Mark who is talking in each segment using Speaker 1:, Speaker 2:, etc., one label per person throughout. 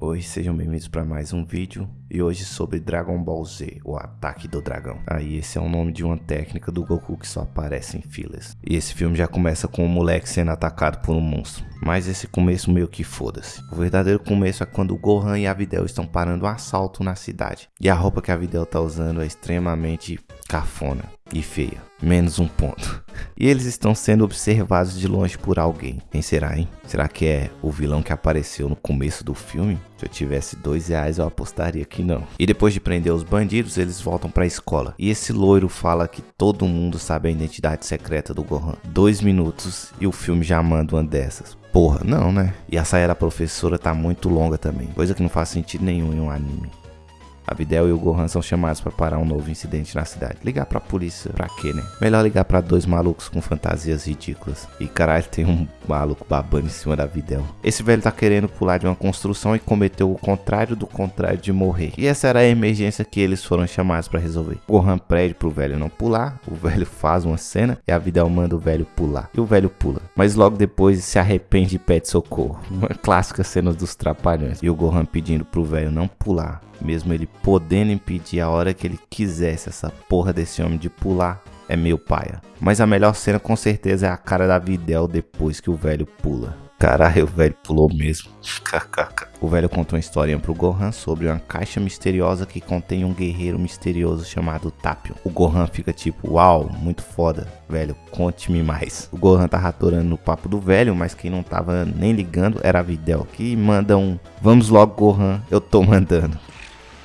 Speaker 1: Oi, sejam bem-vindos para mais um vídeo e hoje sobre Dragon Ball Z, o ataque do dragão. Aí esse é o nome de uma técnica do Goku que só aparece em filas. E esse filme já começa com o moleque sendo atacado por um monstro. Mas esse começo meio que foda-se. O verdadeiro começo é quando Gohan e a Videl estão parando um assalto na cidade. E a roupa que a Videl tá usando é extremamente cafona e feia. Menos um ponto. E eles estão sendo observados de longe por alguém. Quem será, hein? Será que é o vilão que apareceu no começo do filme? Se eu tivesse dois reais, eu apostaria que não. E depois de prender os bandidos, eles voltam pra escola. E esse loiro fala que todo mundo sabe a identidade secreta do Gohan. Dois minutos e o filme já manda uma dessas. Porra, não, né? E a saia da professora tá muito longa também. Coisa que não faz sentido nenhum em um anime. A Videl e o Gohan são chamados para parar um novo incidente na cidade. Ligar pra polícia, pra quê, né? Melhor ligar para dois malucos com fantasias ridículas. E caralho, tem um maluco babando em cima da Videl. Esse velho tá querendo pular de uma construção e cometeu o contrário do contrário de morrer. E essa era a emergência que eles foram chamados para resolver. Gohan pede pro velho não pular, o velho faz uma cena e a Videl manda o velho pular. E o velho pula. Mas logo depois se arrepende e pede socorro. Uma clássica cena dos trapalhões. E o Gohan pedindo pro velho não pular mesmo ele podendo impedir a hora que ele quisesse essa porra desse homem de pular, é meio paia. Mas a melhor cena com certeza é a cara da Videl depois que o velho pula. Caralho, o velho pulou mesmo. o velho contou uma historinha pro Gohan sobre uma caixa misteriosa que contém um guerreiro misterioso chamado Tapion. O Gohan fica tipo, uau, muito foda, velho, conte-me mais. O Gohan tava atorando no papo do velho, mas quem não tava nem ligando era a Videl, que manda um, vamos logo Gohan, eu tô mandando.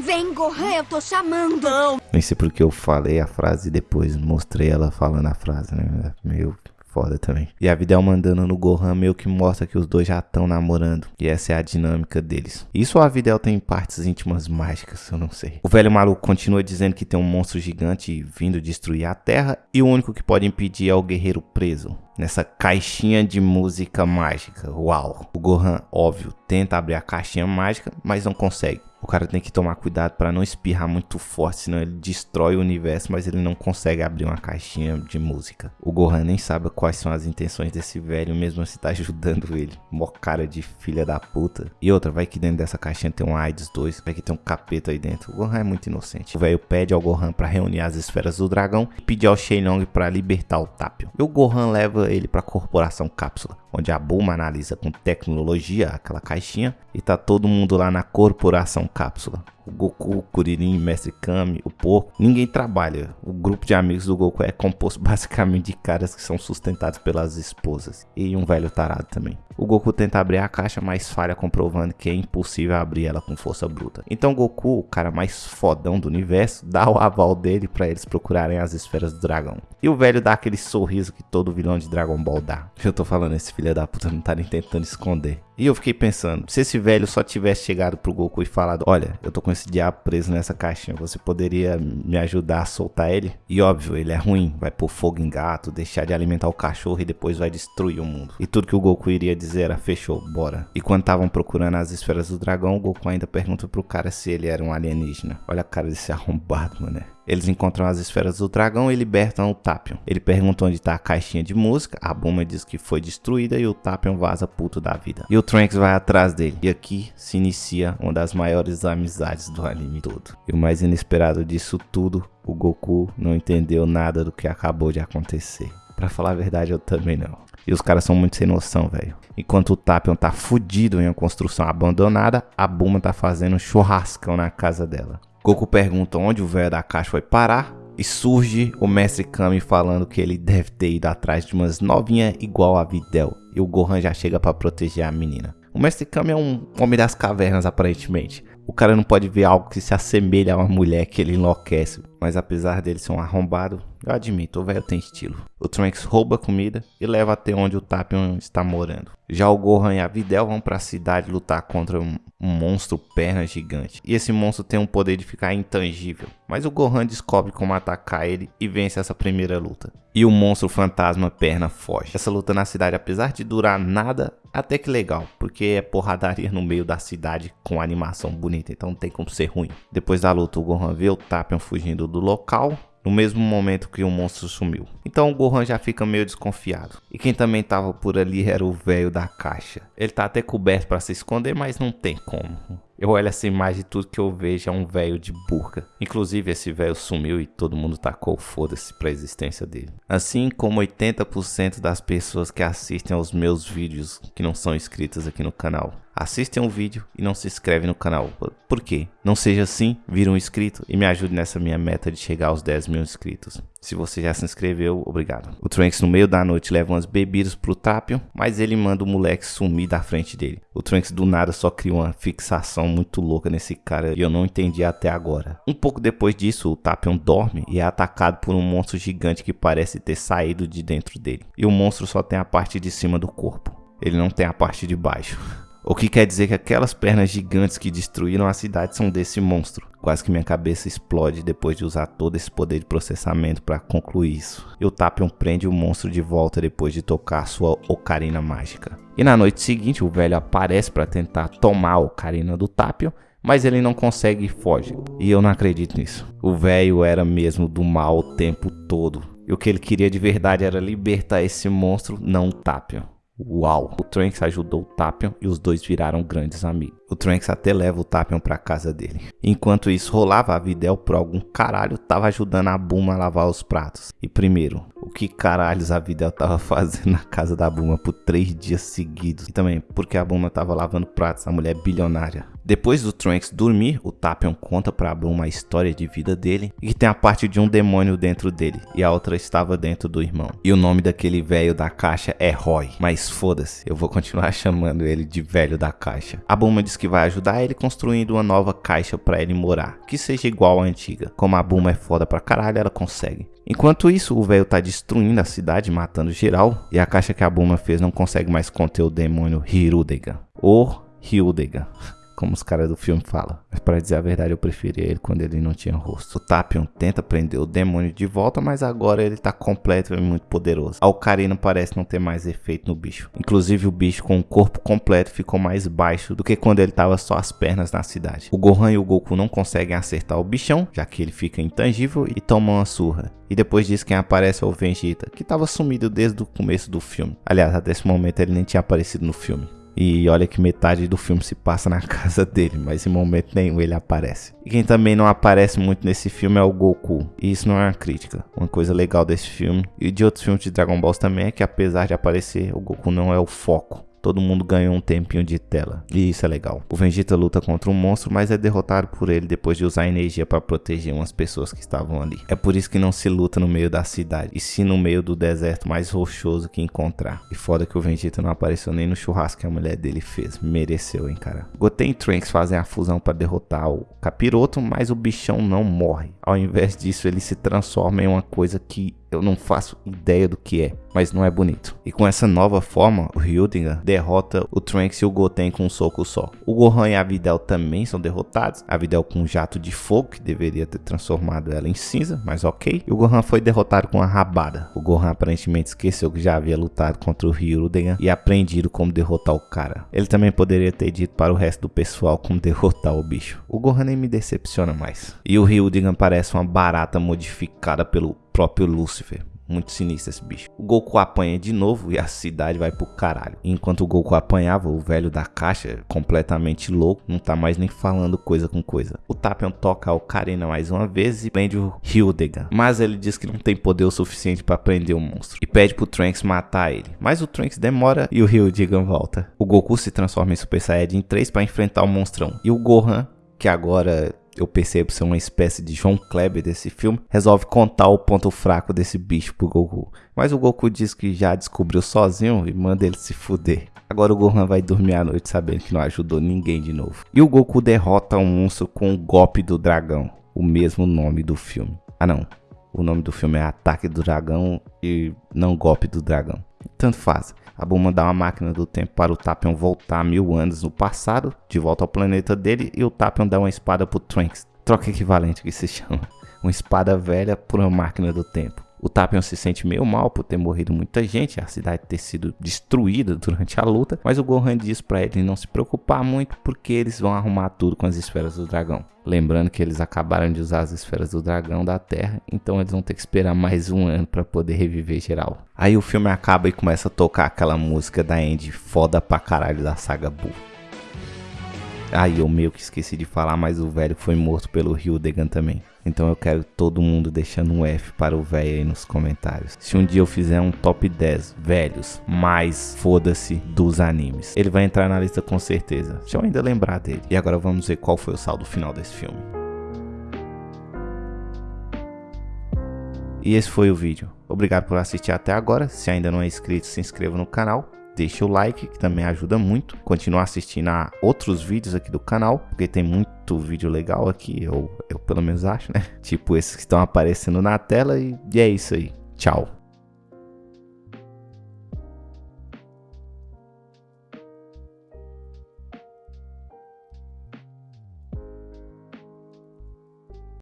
Speaker 2: Vem, Gohan, eu tô chamando.
Speaker 1: Não. Nem sei porque eu falei a frase e depois mostrei ela falando a frase, né? Meio foda também. E a Videl mandando no Gohan meio que mostra que os dois já estão namorando. E essa é a dinâmica deles. Isso a Videl tem partes íntimas mágicas, eu não sei. O velho maluco continua dizendo que tem um monstro gigante vindo destruir a Terra. E o único que pode impedir é o guerreiro preso. Nessa caixinha de música mágica. Uau! O Gohan, óbvio, tenta abrir a caixinha mágica, mas não consegue. O cara tem que tomar cuidado para não espirrar muito forte, senão ele destrói o universo, mas ele não consegue abrir uma caixinha de música. O Gohan nem sabe quais são as intenções desse velho, mesmo assim tá ajudando ele. Mó cara de filha da puta. E outra, vai que dentro dessa caixinha tem um AIDS 2, vai que tem um capeta aí dentro. O Gohan é muito inocente. O velho pede ao Gohan para reunir as esferas do dragão e pedir ao Shenlong para libertar o Tapio. E o Gohan leva ele para a corporação Cápsula onde a Bulma analisa com tecnologia aquela caixinha e tá todo mundo lá na corporação cápsula. O Goku, o Kuririn, Mestre Kami, o Porco, ninguém trabalha. O grupo de amigos do Goku é composto basicamente de caras que são sustentados pelas esposas e um velho tarado também. O Goku tenta abrir a caixa, mas falha comprovando que é impossível abrir ela com força bruta. Então Goku, o cara mais fodão do universo, dá o aval dele para eles procurarem as esferas do dragão. E o velho dá aquele sorriso que todo vilão de Dragon Ball dá. Eu tô falando, esse filho da puta não tá nem tentando esconder. E eu fiquei pensando, se esse velho só tivesse chegado pro Goku e falado, olha, eu tô com esse diabo preso nessa caixinha, você poderia me ajudar a soltar ele? E óbvio, ele é ruim, vai pôr fogo em gato, deixar de alimentar o cachorro e depois vai destruir o mundo. E tudo que o Goku iria dizer era, fechou, bora. E quando estavam procurando as esferas do dragão, o Goku ainda pergunta pro cara se ele era um alienígena. Olha a cara desse arrombado, mano. Eles encontram as esferas do dragão e libertam o Tapion. Ele pergunta onde está a caixinha de música, a Buma diz que foi destruída e o Tapion vaza puto da vida. E o Trunks vai atrás dele. E aqui se inicia uma das maiores amizades do anime todo. E o mais inesperado disso tudo, o Goku não entendeu nada do que acabou de acontecer. Pra falar a verdade, eu também não. E os caras são muito sem noção, velho. Enquanto o Tapion tá fudido em uma construção abandonada, a Buma tá fazendo um churrascão na casa dela. Goku pergunta onde o velho da caixa foi parar e surge o mestre Kami falando que ele deve ter ido atrás de umas novinhas igual a Videl e o Gohan já chega para proteger a menina. O mestre Kami é um homem das cavernas aparentemente. O cara não pode ver algo que se assemelha a uma mulher que ele enlouquece. Mas apesar dele ser um arrombado, eu admito, o velho tem estilo. O Trunks rouba comida e leva até onde o Tapion está morando. Já o Gohan e a Videl vão para a cidade lutar contra um, um, monstro perna gigante. E esse monstro tem o poder de ficar intangível. Mas o Gohan descobre como atacar ele e vence essa primeira luta. E o monstro fantasma perna foge. Essa luta na cidade, apesar de durar nada, até que legal, porque é porradaria no meio da cidade com animação bonita, então não tem como ser ruim. Depois da luta, o Gohan vê o Tapion fugindo do local no mesmo momento que o monstro sumiu. Então o Gohan já fica meio desconfiado. E quem também tava por ali era o velho da caixa. Ele tá até coberto para se esconder, mas não tem como. Eu olho essa imagem e tudo que eu vejo é um velho de burca. Inclusive esse velho sumiu e todo mundo tacou foda-se pra existência dele. Assim como 80% das pessoas que assistem aos meus vídeos que não são inscritas aqui no canal. Assistem um vídeo e não se inscrevem no canal. Por quê? Não seja assim, vira um inscrito e me ajude nessa minha meta de chegar aos 10 mil inscritos. Se você já se inscreveu, obrigado. O Trunks no meio da noite leva umas bebidas pro Tapion, mas ele manda o moleque sumir da frente dele. O Trunks do nada só cria uma fixação muito louca nesse cara e eu não entendi até agora. Um pouco depois disso, o Tapion dorme e é atacado por um monstro gigante que parece ter saído de dentro dele. E o monstro só tem a parte de cima do corpo. Ele não tem a parte de baixo. O que quer dizer que aquelas pernas gigantes que destruíram a cidade são desse monstro. Quase que minha cabeça explode depois de usar todo esse poder de processamento para concluir isso. E o Tapion prende o monstro de volta depois de tocar sua ocarina mágica. E na noite seguinte o velho aparece para tentar tomar a ocarina do Tapion, mas ele não consegue e foge. E eu não acredito nisso. O velho era mesmo do mal o tempo todo. E o que ele queria de verdade era libertar esse monstro, não o Tapion. Uau! O Trunks ajudou o Tapion e os dois viraram grandes amigos. O Trunks até leva o Tapion pra casa dele. Enquanto isso rolava, a Videl por algum caralho tava ajudando a Buma a lavar os pratos. E primeiro, o que caralhos a Videl tava fazendo na casa da Buma por três dias seguidos? E também, porque a Buma tava lavando pratos, a mulher bilionária. Depois do Trunks dormir, o Tapion conta pra Buma a história de vida dele e que tem a parte de um demônio dentro dele e a outra estava dentro do irmão. E o nome daquele velho da caixa é Roy, mas foda-se, eu vou continuar chamando ele de velho da caixa. A Buma diz que vai ajudar ele construindo uma nova caixa para ele morar, que seja igual à antiga. Como a Buma é foda pra caralho, ela consegue. Enquanto isso, o velho tá destruindo a cidade, matando geral, e a caixa que a Buma fez não consegue mais conter o demônio Hirudega, ou Hyudega como os caras do filme falam. Mas para dizer a verdade, eu preferia ele quando ele não tinha rosto. O Tapion tenta prender o demônio de volta, mas agora ele tá completo e muito poderoso. A parece não ter mais efeito no bicho. Inclusive o bicho com o corpo completo ficou mais baixo do que quando ele tava só as pernas na cidade. O Gohan e o Goku não conseguem acertar o bichão, já que ele fica intangível e tomam uma surra. E depois disso quem aparece é o Vegeta, que estava sumido desde o começo do filme. Aliás, até esse momento ele nem tinha aparecido no filme. E olha que metade do filme se passa na casa dele, mas em momento nenhum ele aparece. E quem também não aparece muito nesse filme é o Goku. E isso não é uma crítica. Uma coisa legal desse filme e de outros filmes de Dragon Ball também é que apesar de aparecer, o Goku não é o foco todo mundo ganhou um tempinho de tela. E isso é legal. O Vegeta luta contra um monstro, mas é derrotado por ele depois de usar energia para proteger umas pessoas que estavam ali. É por isso que não se luta no meio da cidade, e sim no meio do deserto mais rochoso que encontrar. E foda que o Vegeta não apareceu nem no churrasco que a mulher dele fez. Mereceu, hein, cara. Goten e Trunks fazem a fusão para derrotar o Capiroto, mas o bichão não morre. Ao invés disso, ele se transforma em uma coisa que eu não faço ideia do que é, mas não é bonito. E com essa nova forma, o Hyudinger derrota o Trunks e o Goten com um soco só. O Gohan e a Videl também são derrotados, a Videl com um jato de fogo que deveria ter transformado ela em cinza, mas ok. E o Gohan foi derrotado com uma rabada. O Gohan aparentemente esqueceu que já havia lutado contra o Hyudinger e aprendido como derrotar o cara. Ele também poderia ter dito para o resto do pessoal como derrotar o bicho. O Gohan nem me decepciona mais. E o Hyudinger parece uma barata modificada pelo próprio Lúcifer. Muito sinistro esse bicho. O Goku apanha de novo e a cidade vai pro caralho. Enquanto o Goku apanhava, o velho da caixa, completamente louco, não tá mais nem falando coisa com coisa. O Tapion toca a Ocarina mais uma vez e prende o Hildega. Mas ele diz que não tem poder o suficiente para prender o monstro. E pede pro Trunks matar ele. Mas o Trunks demora e o Hildega volta. O Goku se transforma em Super Saiyajin 3 para enfrentar o monstrão. E o Gohan, que agora eu percebo ser uma espécie de João Kleber desse filme, resolve contar o ponto fraco desse bicho pro Goku. Mas o Goku diz que já descobriu sozinho e manda ele se fuder. Agora o Gohan vai dormir à noite sabendo que não ajudou ninguém de novo. E o Goku derrota um monstro com o golpe do dragão, o mesmo nome do filme. Ah não, o nome do filme é Ataque do Dragão e não Golpe do Dragão. Tanto faz. A Bulma dá uma máquina do tempo para o Tapion voltar mil anos no passado, de volta ao planeta dele, e o Tapion dá uma espada pro Trunks. Troca equivalente que se chama. Uma espada velha por uma máquina do tempo. O Tapion se sente meio mal por ter morrido muita gente, a cidade ter sido destruída durante a luta, mas o Gohan diz para ele não se preocupar muito porque eles vão arrumar tudo com as esferas do dragão. Lembrando que eles acabaram de usar as esferas do dragão da Terra, então eles vão ter que esperar mais um ano para poder reviver geral. Aí o filme acaba e começa a tocar aquela música da Andy foda pra caralho da saga Buu. Aí eu meio que esqueci de falar, mas o velho foi morto pelo Degan também. Então eu quero todo mundo deixando um F para o velho aí nos comentários. Se um dia eu fizer um top 10 velhos, mais foda-se dos animes. Ele vai entrar na lista com certeza. Deixa eu ainda lembrar dele. E agora vamos ver qual foi o saldo final desse filme. E esse foi o vídeo. Obrigado por assistir até agora. Se ainda não é inscrito, se inscreva no canal deixa o like, que também ajuda muito. Continua assistindo a outros vídeos aqui do canal, porque tem muito vídeo legal aqui, eu, eu pelo menos acho, né? Tipo esses que estão aparecendo na tela e, e é isso aí. Tchau.